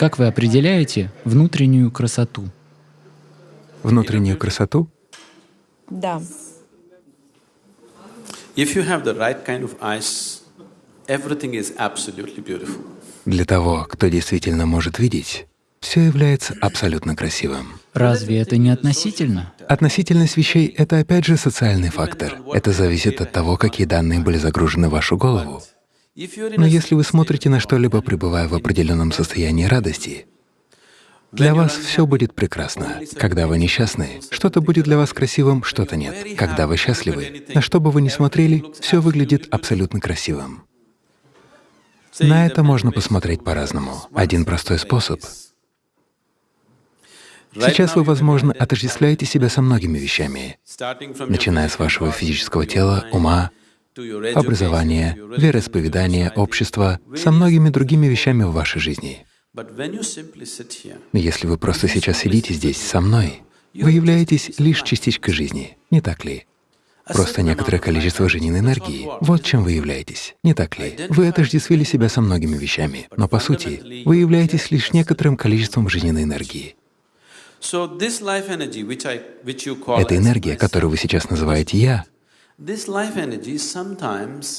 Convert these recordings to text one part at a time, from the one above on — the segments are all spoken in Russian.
Как вы определяете внутреннюю красоту? Внутреннюю красоту? Да. If you have the right kind of eyes, everything is absolutely beautiful. Для того, кто действительно может видеть, все является абсолютно красивым. Разве это не относительно? Относительность вещей — это опять же социальный фактор. Это зависит от того, какие данные были загружены в вашу голову. Но если вы смотрите на что-либо, пребывая в определенном состоянии радости, для вас все будет прекрасно. Когда вы несчастны, что-то будет для вас красивым, что-то нет. Когда вы счастливы, на что бы вы ни смотрели, все выглядит абсолютно красивым. На это можно посмотреть по-разному. Один простой способ — Сейчас вы, возможно, отождествляете себя со многими вещами, начиная с вашего физического тела, ума, образования, вероисповедания, общества, со многими другими вещами в вашей жизни. Но если вы просто сейчас сидите здесь со мной, вы являетесь лишь частичкой жизни, не так ли? Просто некоторое количество жизненной энергии. Вот чем вы являетесь, не так ли? Вы отождествили себя со многими вещами, но по сути вы являетесь лишь некоторым количеством жизненной энергии. Эта энергия, которую вы сейчас называете «я»,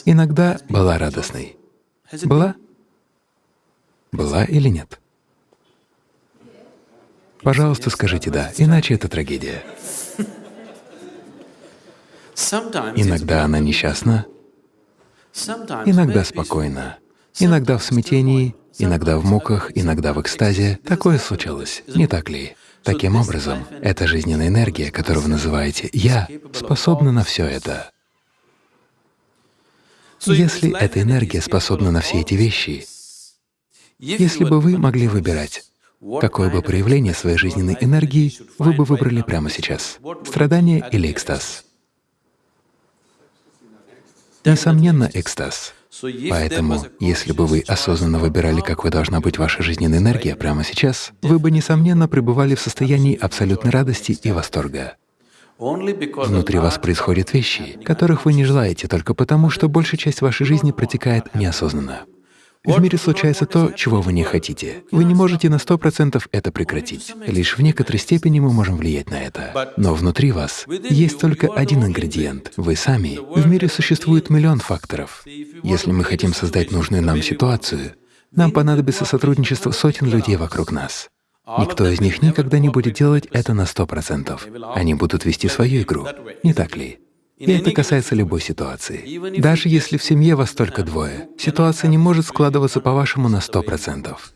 иногда была радостной. Была? Была или нет? Пожалуйста, скажите «да», иначе это трагедия. Иногда она несчастна, иногда спокойна, иногда в смятении, иногда в муках, иногда в экстазе. Такое случалось, не так ли? Таким образом, эта жизненная энергия, которую вы называете «я», способна на все это. Если эта энергия способна на все эти вещи, если бы вы могли выбирать, какое бы проявление своей жизненной энергии вы бы выбрали прямо сейчас — страдание или экстаз? Несомненно, экстаз. Поэтому, если бы вы осознанно выбирали, какой должна быть ваша жизненная энергия прямо сейчас, вы бы, несомненно, пребывали в состоянии абсолютной радости и восторга. Внутри вас происходят вещи, которых вы не желаете только потому, что большая часть вашей жизни протекает неосознанно. В мире случается то, чего вы не хотите. Вы не можете на сто процентов это прекратить. Лишь в некоторой степени мы можем влиять на это. Но внутри вас есть только один ингредиент — вы сами. В мире существует миллион факторов. Если мы хотим создать нужную нам ситуацию, нам понадобится сотрудничество сотен людей вокруг нас. Никто из них никогда не будет делать это на сто процентов. Они будут вести свою игру, не так ли? И это касается любой ситуации. Даже если в семье вас только двое, ситуация не может складываться по-вашему на сто процентов.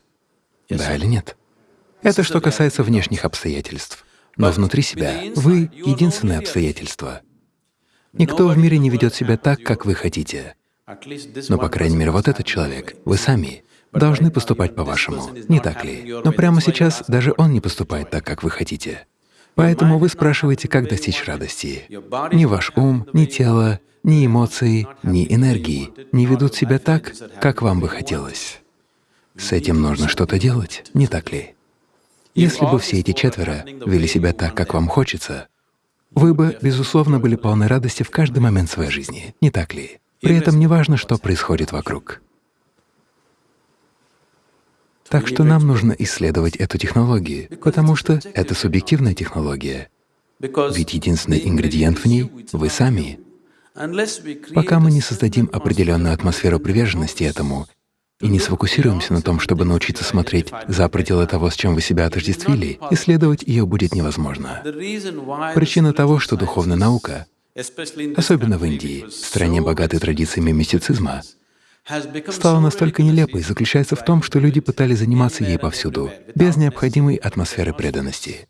Да или нет? Это что касается внешних обстоятельств. Но внутри себя вы — единственное обстоятельство. Никто в мире не ведет себя так, как вы хотите. Но, по крайней мере, вот этот человек, вы сами, должны поступать по-вашему, не так ли? Но прямо сейчас даже он не поступает так, как вы хотите. Поэтому вы спрашиваете, как достичь радости. Ни ваш ум, ни тело, ни эмоции, ни энергии не ведут себя так, как вам бы хотелось. С этим нужно что-то делать, не так ли? Если бы все эти четверо вели себя так, как вам хочется, вы бы, безусловно, были полны радости в каждый момент своей жизни, не так ли? При этом не важно, что происходит вокруг. Так что нам нужно исследовать эту технологию, потому что это субъективная технология. Ведь единственный ингредиент в ней — вы сами. Пока мы не создадим определенную атмосферу приверженности этому и не сфокусируемся на том, чтобы научиться смотреть за пределы того, с чем вы себя отождествили, исследовать ее будет невозможно. Причина того, что духовная наука, особенно в Индии, стране богатой традициями мистицизма, стала настолько нелепой, заключается в том, что люди пытались заниматься ей повсюду, без необходимой атмосферы преданности.